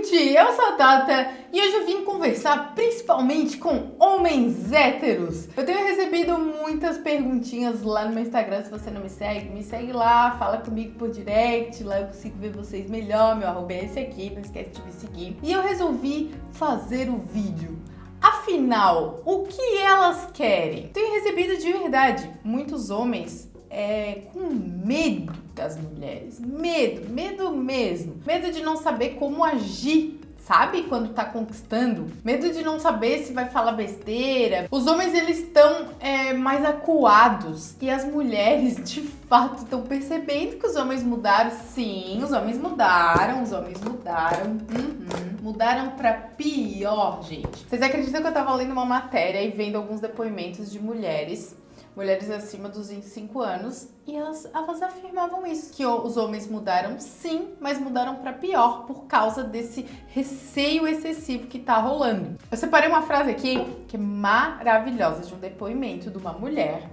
gente! Eu sou a Tata e hoje eu vim conversar principalmente com homens héteros. Eu tenho recebido muitas perguntinhas lá no meu Instagram, se você não me segue, me segue lá, fala comigo por direct, lá eu consigo ver vocês melhor, meu arroba é esse aqui, não esquece de me seguir. E eu resolvi fazer o vídeo. Afinal, o que elas querem? Tenho recebido de verdade muitos homens é, com medo das mulheres. Medo, medo mesmo. Medo de não saber como agir sabe? Quando tá conquistando. Medo de não saber se vai falar besteira. Os homens, eles estão é, mais acuados. E as mulheres, de fato, estão percebendo que os homens mudaram. Sim, os homens mudaram, os homens mudaram. Uhum. Mudaram pra pior, gente. Vocês acreditam que eu tava lendo uma matéria e vendo alguns depoimentos de mulheres mulheres acima dos 25 anos, e elas, elas afirmavam isso, que os homens mudaram sim, mas mudaram para pior por causa desse receio excessivo que tá rolando. Eu separei uma frase aqui que é maravilhosa de um depoimento de uma mulher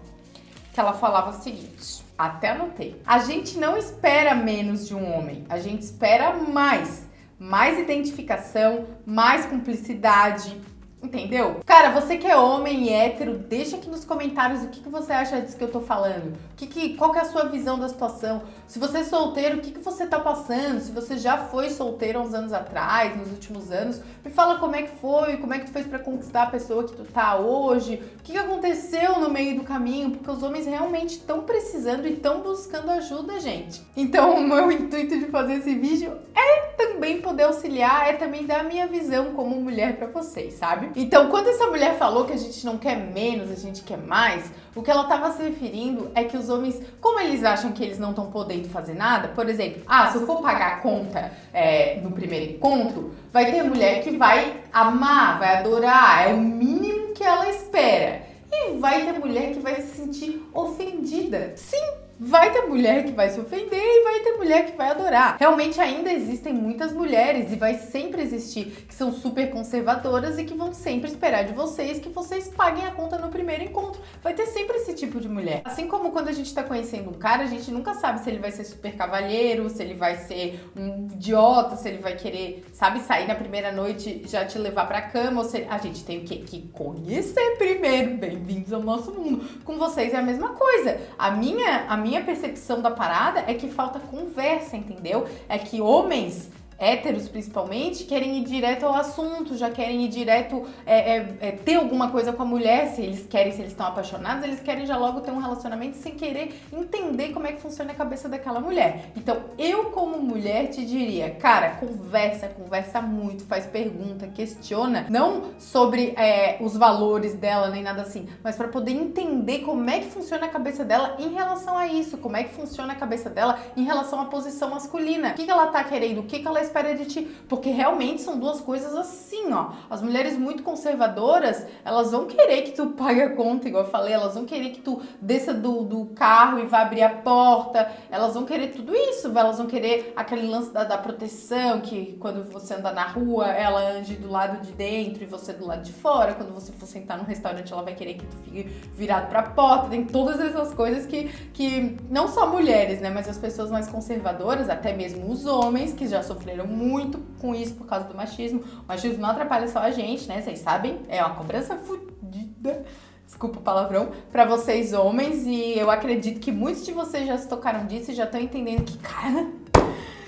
que ela falava o seguinte, até anotei. A gente não espera menos de um homem, a gente espera mais. Mais identificação, mais cumplicidade, Entendeu? Cara, você que é homem e hétero, deixa aqui nos comentários o que, que você acha disso que eu tô falando. O que que, qual que é a sua visão da situação? Se você é solteiro, o que, que você tá passando? Se você já foi solteiro uns anos atrás, nos últimos anos, me fala como é que foi, como é que tu fez pra conquistar a pessoa que tu tá hoje, o que, que aconteceu no meio do caminho, porque os homens realmente estão precisando e estão buscando ajuda, gente. Então, o meu intuito de fazer esse vídeo é também poder auxiliar, é também dar a minha visão como mulher pra vocês, sabe? Então, quando essa mulher falou que a gente não quer menos, a gente quer mais, o que ela estava se referindo é que os homens, como eles acham que eles não estão podendo fazer nada, por exemplo, ah, se eu for pagar a conta é, no primeiro encontro, vai ter mulher que vai amar, vai adorar, é o mínimo que ela espera. E vai ter mulher que vai se sentir ofendida. Sim, Vai ter mulher que vai se ofender e vai ter mulher que vai adorar. Realmente ainda existem muitas mulheres e vai sempre existir que são super conservadoras e que vão sempre esperar de vocês que vocês paguem a conta no primeiro encontro. Vai ter sempre esse tipo de mulher. Assim como quando a gente tá conhecendo um cara, a gente nunca sabe se ele vai ser super cavalheiro, se ele vai ser um idiota, se ele vai querer, sabe, sair na primeira noite já te levar pra cama, ou se a gente tem o? Que conhecer primeiro. Bem-vindos ao nosso mundo. Com vocês é a mesma coisa. A minha, a minha minha percepção da parada é que falta conversa, entendeu? É que homens héteros principalmente, querem ir direto ao assunto, já querem ir direto é, é, é, ter alguma coisa com a mulher, se eles querem, se eles estão apaixonados, eles querem já logo ter um relacionamento sem querer entender como é que funciona a cabeça daquela mulher. Então, eu como mulher te diria, cara, conversa, conversa muito, faz pergunta, questiona, não sobre é, os valores dela, nem nada assim, mas para poder entender como é que funciona a cabeça dela em relação a isso, como é que funciona a cabeça dela em relação à posição masculina, o que, que ela tá querendo, o que, que ela espera de ti, porque realmente são duas coisas assim, ó. As mulheres muito conservadoras, elas vão querer que tu pague a conta, igual eu falei, elas vão querer que tu desça do, do carro e vá abrir a porta, elas vão querer tudo isso, elas vão querer aquele lance da, da proteção, que quando você anda na rua, ela ande do lado de dentro e você do lado de fora, quando você for sentar no restaurante, ela vai querer que tu fique virado pra porta, tem todas essas coisas que, que não só mulheres, né, mas as pessoas mais conservadoras, até mesmo os homens que já sofreram sofreram muito com isso por causa do machismo. O machismo não atrapalha só a gente, né? Vocês sabem, é uma cobrança fodida desculpa o palavrão, para vocês homens e eu acredito que muitos de vocês já se tocaram disso e já estão entendendo que, cara,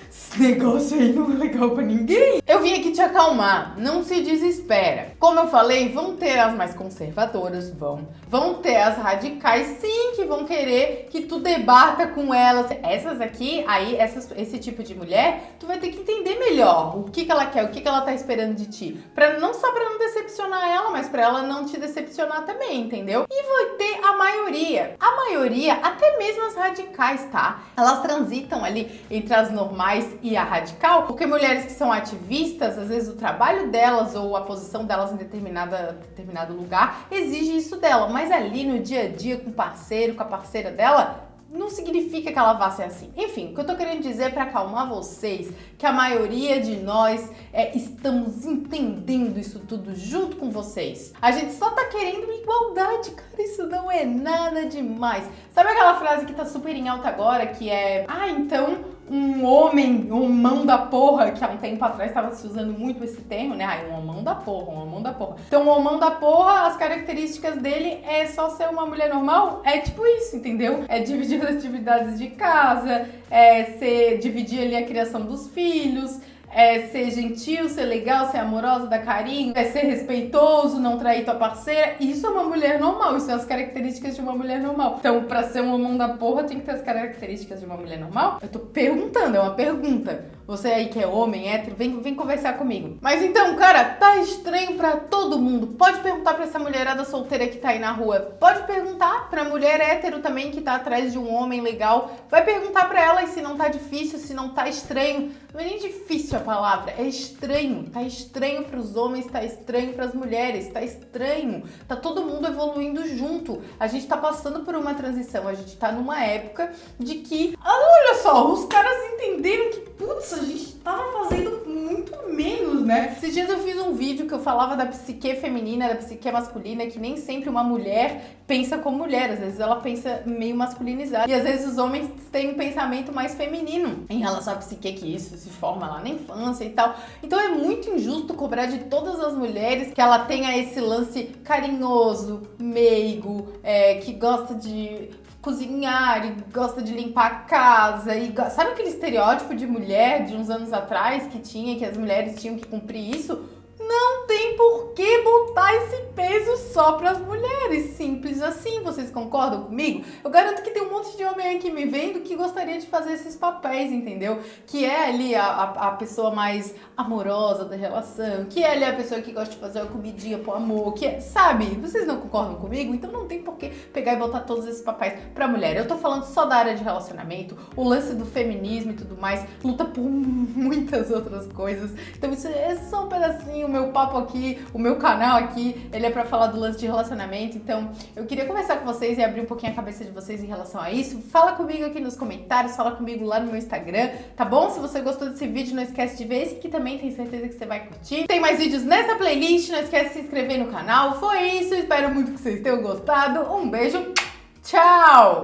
esse negócio aí não é legal pra ninguém. Eu vim aqui te acalmar, não se desespera. Como eu falei, vão ter as mais conservadoras, vão. Vão ter as radicais, sim, que vão querer que tu debata com elas. Essas aqui, aí, essas, esse tipo de mulher, tu vai ter que entender melhor o que, que ela quer, o que, que ela tá esperando de ti. Pra, não só pra não decepcionar ela, mas pra ela não te decepcionar também, entendeu? E vai ter a maioria. A maioria, até mesmo as radicais, tá? Elas transitam ali entre as normais e a radical, porque mulheres que são ativistas, às vezes o trabalho delas ou a posição delas em determinada, determinado lugar exige isso dela, mas ali no dia a dia com o parceiro, com a parceira dela, não significa que ela vá ser assim. Enfim, o que eu tô querendo dizer para acalmar vocês que a maioria de nós é, estamos entendendo isso tudo junto com vocês. A gente só tá querendo igualdade, cara, isso não é nada demais. Sabe aquela frase que tá super em alta agora, que é, ah, então um homem, um mão da porra, que há um tempo atrás estava se usando muito esse termo, né? Ai, um homão da porra, um homão da porra. Então, o homão da porra, as características dele é só ser uma mulher normal? É tipo isso, entendeu? É dividir as atividades de casa, é ser, dividir ali a criação dos filhos, é ser gentil, ser legal, ser amorosa, dar carinho, é ser respeitoso, não trair tua parceira. Isso é uma mulher normal, isso são as características de uma mulher normal. Então, pra ser um homem da porra, tem que ter as características de uma mulher normal? Eu tô perguntando, é uma pergunta. Você aí que é homem, hétero, vem, vem conversar comigo. Mas então, cara, tá estranho pra todo mundo. Pode perguntar pra essa mulherada solteira que tá aí na rua. Pode perguntar pra mulher hétero também que tá atrás de um homem legal. Vai perguntar pra ela se não tá difícil, se não tá estranho. Não é nem difícil a palavra, é estranho. Tá estranho pros homens, tá estranho pras mulheres, tá estranho. Tá todo mundo evoluindo junto. A gente tá passando por uma transição, a gente tá numa época de que, olha só, os caras entenderam que, putz, a gente tava fazendo muito menos, né? Esses dias eu fiz um vídeo que eu falava da psique feminina, da psique masculina, que nem sempre uma mulher pensa como mulher, às vezes ela pensa meio masculinizada. E às vezes os homens têm um pensamento mais feminino em relação à psique, que isso se forma lá na infância e tal. Então é muito injusto cobrar de todas as mulheres que ela tenha esse lance carinhoso, meigo, é, que gosta de cozinhar e gosta de limpar a casa e sabe aquele estereótipo de mulher de uns anos atrás que tinha que as mulheres tinham que cumprir isso? Por que botar esse peso só para as mulheres, simples assim. Vocês concordam comigo? Eu garanto que tem um monte de homem aqui me vendo que gostaria de fazer esses papéis, entendeu? Que é ali a, a, a pessoa mais amorosa da relação, que é ali a pessoa que gosta de fazer uma comidinha pro amor, que é, sabe? Vocês não concordam comigo? Então não tem por que pegar e botar todos esses papéis pra mulher. Eu tô falando só da área de relacionamento, o lance do feminismo e tudo mais, luta por muitas outras coisas. Então isso é só um pedacinho, meu papo aqui, o meu canal aqui, ele é pra falar do lance de relacionamento. Então eu queria conversar com vocês e abrir um pouquinho a cabeça de vocês em relação a isso. Fala comigo aqui nos comentários, fala comigo lá no meu Instagram, tá bom? Se você gostou desse vídeo, não esquece de ver esse aqui também, tenho certeza que você vai curtir. Tem mais vídeos nessa playlist, não esquece de se inscrever no canal. Foi isso, espero muito que vocês tenham gostado. Um beijo, tchau!